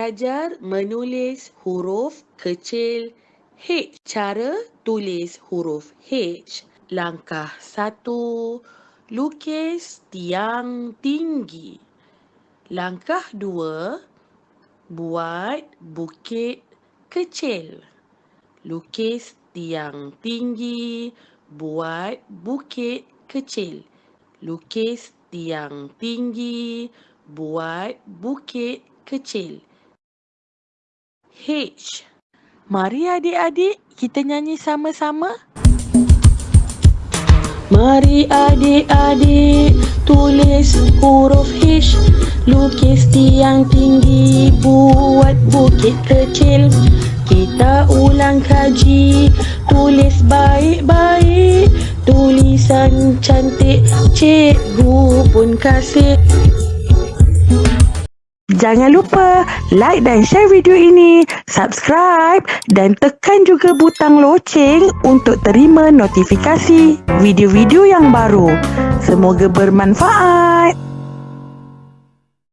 Belajar menulis huruf kecil H. Cara tulis huruf H. Langkah satu, lukis tiang tinggi. Langkah dua, buat bukit kecil. Lukis tiang tinggi, buat bukit kecil. Lukis tiang tinggi, buat bukit kecil. H. Mari adik-adik kita nyanyi sama-sama. Mari adik-adik tulis huruf H Lukis tiang tinggi buat bukit kecil Kita ulang kaji tulis baik-baik cikgu pun kasih Jangan lupa like dan share video ini, subscribe dan tekan juga butang loceng untuk terima notifikasi video-video yang baru. Semoga bermanfaat.